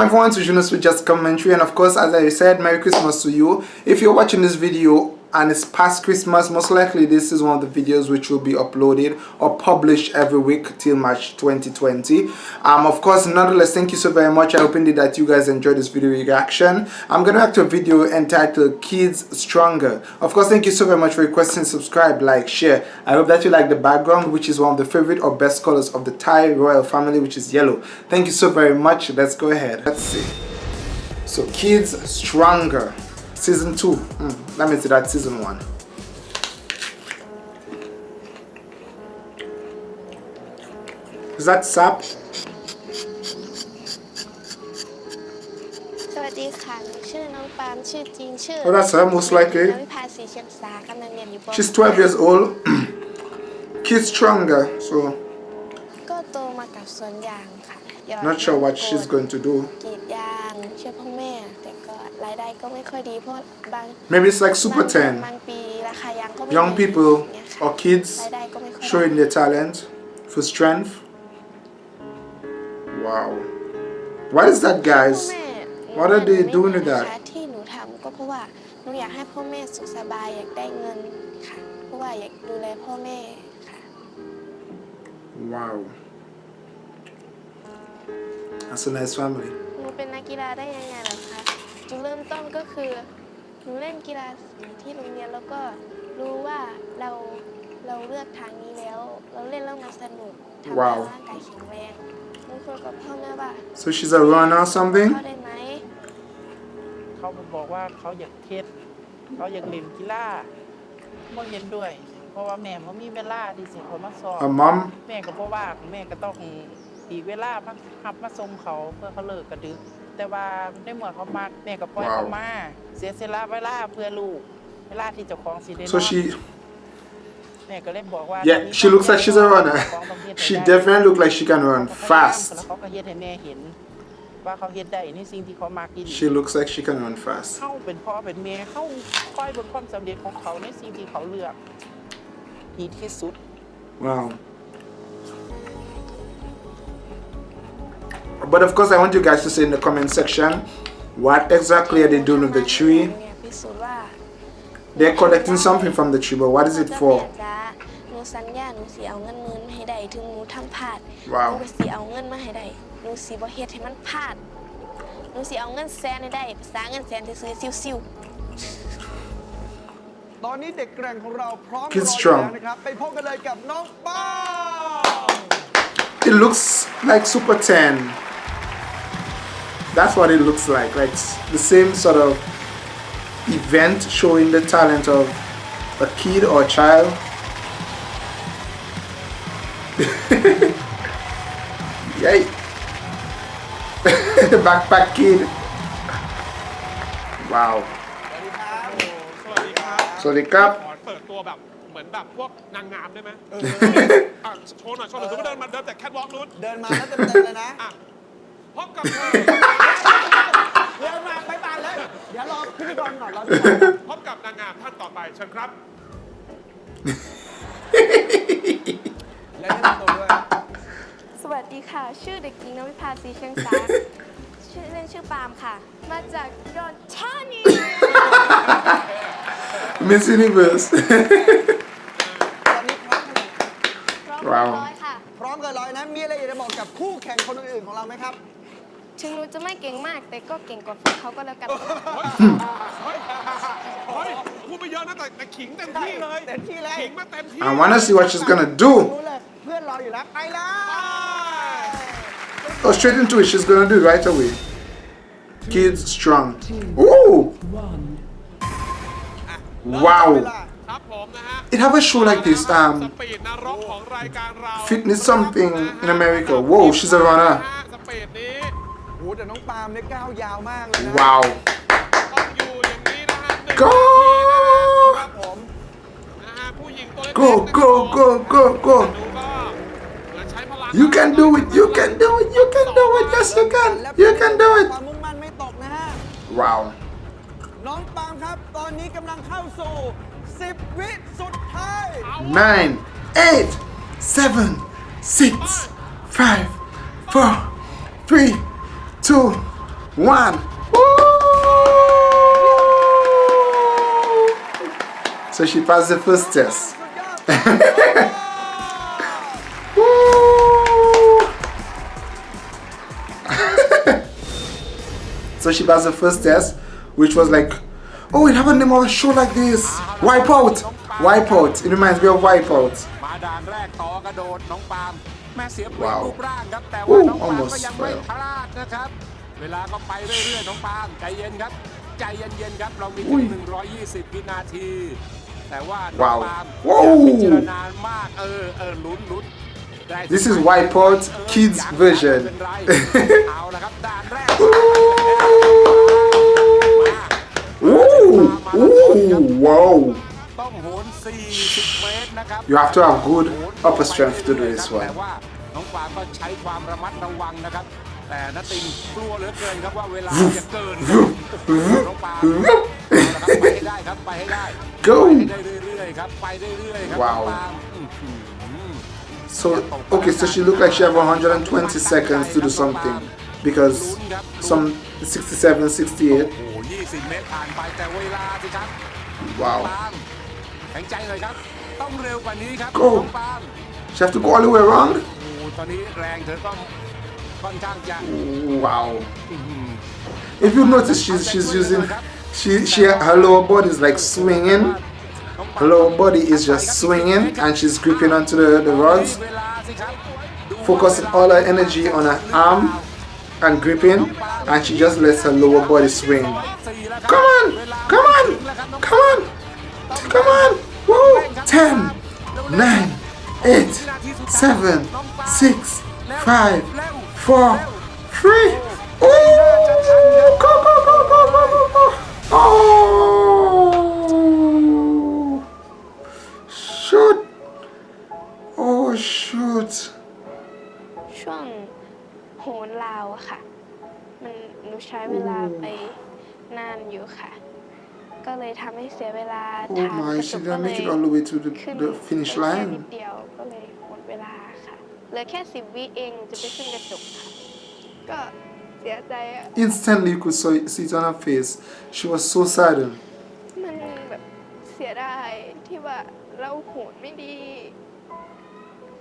welcome everyone to Junos with Just Commentary and of course as I said Merry Christmas to you. If you're watching this video and it's past Christmas. Most likely this is one of the videos which will be uploaded or published every week till March 2020 um of course nonetheless thank you so very much. I hope indeed that you guys enjoyed this video reaction. I'm gonna react to a video entitled Kids Stronger. Of course thank you so very much for requesting. Subscribe like share. I hope that you like the background which is one of the favorite or best colors of the Thai royal family which is yellow. Thank you so very much. Let's go ahead. Let's see. So Kids Stronger Season 2. Mm, that means that season 1. Is that sap? Oh, that's her most likely. She's 12 years old. Kids stronger, so. Not sure what she's going to do. ได้ก็ไม่ค่อยดีเพราะบาง maybe it's like Super บางเดือน 10 บางปีราคายางก็ไม่ young ดี people อย่างเงี้ยค่ะ or kids รายได้ก็ไม่ค่อย showing ได้ their talent for strength wow what is that พ่อ guys แม่ What are they หนู doing with นะ that? คะที่หนูทำก็เพราะว่าหนูอยากให้พ่อแม่สุขสบายอยากได้เงินค่ะ เพราะว่าอยากดูแลพ่อแม่ค่ะ wow that's a nice family หนูเป็นนักกีฬาได้ยังไงล่ะคะ จุดเริ่มต้นก็คือหนูเล่นกีฬาสีที่โรงเรียนแล้วก็รู้ว่าเราเราเลือกทางนี้แล้ว เราเล่นแล้วมันสนุกทำให้ว้าวร่างกายแข็งแรงหนูคุยกับพ่อแม่ว่า so she's a runner or something เข้าได้ไหมเขาบอกว่าเขาอยากเทศเขาอยากเล่นกีฬาบ่เห็นด้วย เพราะว่าแม่บ่มีเวลาที่สิเขามาสอน her mom แม่ก็บ่ว่างแม่ก็ต้องอีกเวลามาหับมาส่งเขาเพื่อเขาเลิกกระดึก แต่ว่าในเมื่อเขามากแม่ก็ปล่อยว้าวเขามาเสียสละเวลาเพื่อลูกเวลาที่เจ้าของสิได้น so อน she แม่ก็เลยบอกว่า yeah she looks like she's a runner she definitely looks like she can run แล้ว fast เขาก็เฮ็ดให้แม่เห็นว่าเขาเฮ็ดได้ในสิ่งที่เขามักอีหลี she looks like she can run fast เข้าเป็นพ่อเป็นแม่เข้าคอยเบนความสำเร็จของเขาในสิ่งที่เขาเลือกดีที่สุด Wow. But of course, I want you guys to say in the comment section what exactly are they doing with the tree? เนี่ยพิสูจน์ว่า They're collecting something from the tree, but what is it แม่ for? จ๊ะหนูสัญญาหนูสิเอาเงินหมื่นมาให้ได้ถึงหนูทำพลาด ว้าว หนูก็สิเอาเงินมาให้ได้หนูสิบ่เฮ็ดให้มันพลาดหนูสิเอาเงินแสนให้ได้ภาษาเงินแสนที่ซื้อซิว ตอนนี้เด็กแกร่งของเราพร้อม Kids รออยู่ strong แล้วนะครับ ไปพบกันเลยกับน้องป้า It looks like Super 10. that's what it looks like like the same sort of event showing the talent of a kid or a child. Yay. Backpack kid. Wow. So the cup เหมือนแบบพวกนางงามได้ไหม?เออโชว์หน่อยโชว์หน่อยสมมติเดินมาเดินแต่แคทวอล์กนู้นเดินมาแล้วเต็มๆเลยนะ พบกับเธอเดินมาไปบานเลยเดี๋ยวรอพิธีกรก่อนรอพบกับนางงามท่านต่อไปเชิญครับ และแนะนำตัวด้วยๆสวัสดีค่ะ ชื่อเด็กหญิงนวิภาสีเชียงสาชื่อเล่นชื่อปาล์มค่ะ มาจากดอนทานี Miss Universe. ตอนนี้พร้อมขนาดพร้อมว้าวร้อยค่ะ พร้อมเกันร้อยนะ มีอะไรอยากจะบอกกับคู่แข่งคนอื่นๆของเราไหมครับ ถึงหนูจะไม่เก่งมาก แต่ก็เก่งกว่าพวกเขาก็แล้วกัน เฮ้ยเฮ้ยพูดไปเยอะนะแต่แต่ขิงเต็มที่เลย เต็มที่เลย ขิงมาเต็มที่ I wanna see what she's gonna do. รู้เลย เพื่อนรออยู่แล้ว ไปเลย Oh, straight into it. She's gonna do it right away. Kids strong. Ooh! เว Wow. ลา ครับผมนะฮะ It have a show like this. ส Um, ปีดนรกของรายการเรา fitness something in America. Whoa, she's a runner. สปีดนี้ โอ้ แต่น้องปาล์มเนี่ยก้าวยาวมากเลยนะ Wow. ต้องอยู่อย่างนี้นะฮะหนึ่ง Go! ครับผมนะฮะผู้หญิงตัวเล็ก Go, ๆ go, go, go, go. ดูก็เหมือนใช้พลัง You can do it. You can do it. You can do it. Yes, you can. You can do ค it. วามมุ่งมั่นไม่ตกนะฮะ Wow. น้องปาล์มครับ ตอนนี้กำลังเข้าสู่ 10 วิสุดท้าย Nine, eight, seven, six, five, four, three, two, one. So she passed the first test. so she passed the first test, which was like, oh, we have a name on a show like this. Wipeout. Wipeout. It reminds me of Wipeout. Wow. Ooh, almost. ยังไม่ fail พลาดนะครับ เวลาก็ไปเรื่อยๆน้องปาล์มใจเย็นครับ ใจเย็นๆครับเรามีอุ้ถึยง120 วินาที แต่ว่าน้องว้าวปาล์มว้าวอย่าพิจารณามากเออเออลุ้นลุ้นได้ This is Wipeout เออ Kids ยัง version ไม่เป็นไรเอาละครับด่านแรก Ooh, ooh, wow. ต้องโหน40เมตรนะครับ You have to have good upper strength to do this แต่ one. ว่าน้องปาล์มก็ใช้ความระมัดระวังนะครับ แต่นัตติงกลัวเหลือเกินครับว่าเวลาจะเกินครับน้องปาล์มเอาละครับไปให้ได้ครับไปให้ได้ Go ไปได้เรื่อยๆครับไปได้เรื่อยๆครับ Wow น้องปาล์มอื้อหือ So, okay, so she looked like she have 120 seconds to do something because some 67, 68. โอ้โห20 เมตรผ่านไปแต่เวลาสิครับ Wow. ปาล์มแข็งใจเลยครับ ต้องเร็วกว่านี้ครับ Go น้องปาล์ม She have to go all the way around? โอ้โหตอนนี้แรงเธอต้อง ค่อนข้างจะ Wow. If you notice, she's she's using she she her lower body is like swinging. Her lower body is just swinging, and she's gripping onto the the rods, เวลาสิครับ focusing all her energy on her arm and gripping, and she just lets her lower body swing. Come on, come on, come on, come on. Woo! Ten, nine, eight, seven, six, five, Four, three. Ooh! Go, go, go, go, go, go, go. Oh! Shoot! Oh, shoot! ช่วงโหนลาวอะค่ะ มันหนูใช้เวลาไปนานอยู่ค่ะ ก็เลยทำให้เสียเวลา Oh ทางก my, ระจ she กก็ didn't เล make ย it all the way to the, ขึ้น the finish ได้แค่นิ line. ดเดียวก็เลยหมดเวลาค่ะ เหลือแค่สิบวิเองหนูจะไปขึ้นกระจกค่ะ ก็เสียใจอะ Instantly, you could saw- see it on her face. She was so saddened. มันแบบเสียดายที่ว่าเราโหนไม่ดี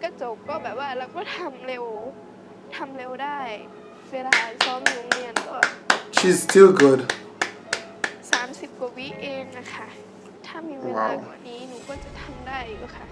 กระจกก็แบบว่าเราก็ทำเร็วทำเร็วได้ เวลาซ้อมอยู่โรงเรียนก็ She's still good. 30 กว่าวิเองนะคะ ถ้ามีเวลาว้าว กว่านี้หนูก็จะทำได้อยู่ค่ะ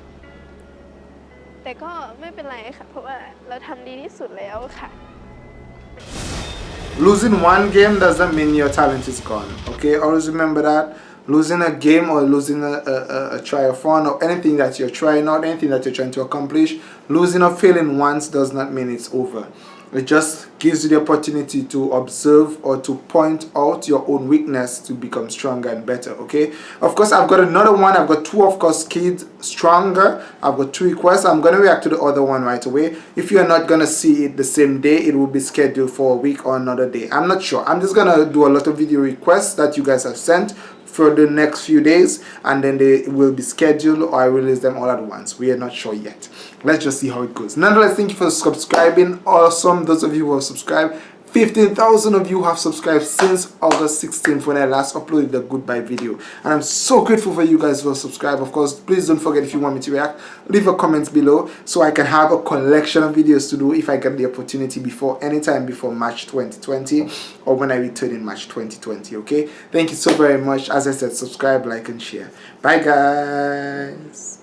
Losing one game doesn't mean your talent is gone. Okay, always remember that. Losing a game or losing a, a, a triathlon or anything that you're trying out, anything that you're trying to accomplish, losing or failing once does not mean it's over. It just gives you the opportunity to observe or to point out your own weakness to become stronger and better. Okay. Of course, I've got another one. I've got two, of course, kids stronger. I've got two requests. I'm gonna react to the other one right away. If you're not gonna see it the same day, it will be scheduled for a week or another day. I'm not sure. I'm just gonna do a lot of video requests that you guys have sent for the next few days and then they will be scheduled or I release them all at once. We are not sure yet. Let's just see how it goes. Nonetheless, thank you for subscribing. Awesome. Those of you who have subscribed. 15,000 of you have subscribed since August 16th when I last uploaded the goodbye video. And I'm so grateful for you guys who have subscribed. Of course, please don't forget if you want me to react, leave a comment below so I can have a collection of videos to do if I get the opportunity before anytime before March 2020 or when I return in March 2020. Okay? Thank you so very much. As I said, subscribe, like, and share. Bye, guys.